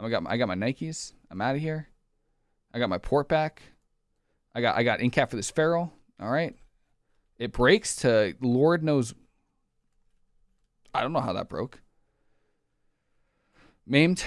I got my, I got my Nikes. I'm out of here. I got my port back. I got I got in cap for this feral. All right. It breaks to Lord knows. I don't know how that broke. Maimed.